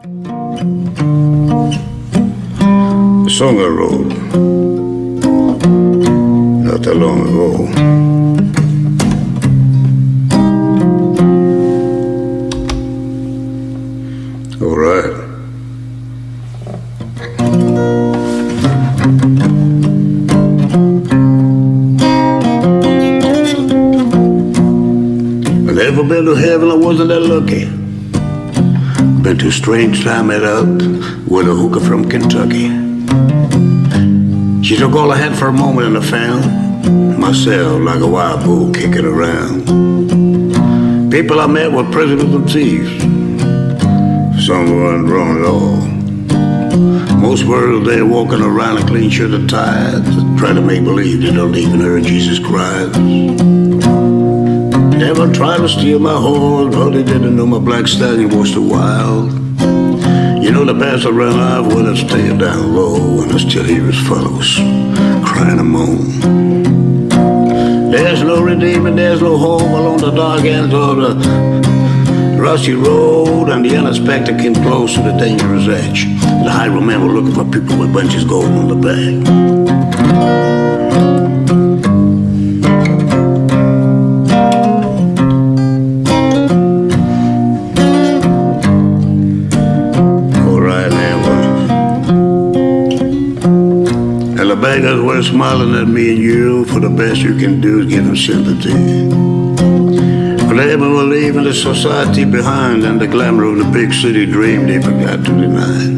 The song I wrote not that long ago. All right. I never been to heaven, I wasn't that lucky. Been to a strange time met up with a hooker from Kentucky. She took all I had for a moment and I found myself like a wild bull kicking around. People I met were presidents and thieves. Some weren't wrong at all. Most were there walking around in clean shirt and ties, trying to make believe they don't even hear Jesus Never tried to steal my horse, but they didn't know my black stallion was too wild. You know the pastor ran off when I stayed down low, and I still hear his fellows crying and moan. There's no redeeming, there's no hope along the dark ends of the rusty road, and the unexpected came close to the dangerous edge. The highwaymen were looking for people with bunches gold on the back. The beggars were smiling at me and you, for the best you can do is give them sympathy. For they were leaving the society behind and the glamour of the big city dream they forgot to deny.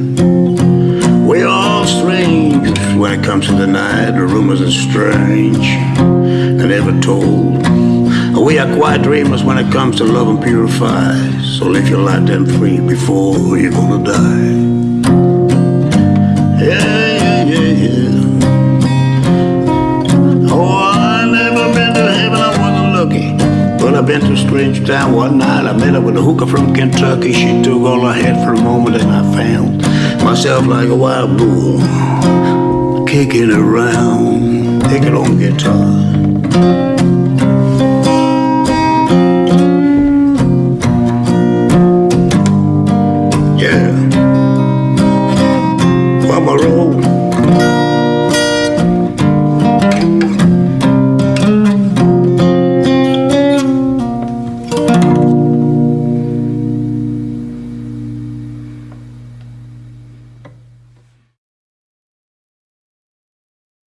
We're all strange when it comes to the night. The rumors are strange and never told. We are quiet dreamers when it comes to love and purify. So live your life then free before you're gonna die. been to strange town one night. I met up with a hooker from Kentucky. She took all I had for a moment, and I found myself like a wild bull, kicking around, kicking on guitar. Yeah.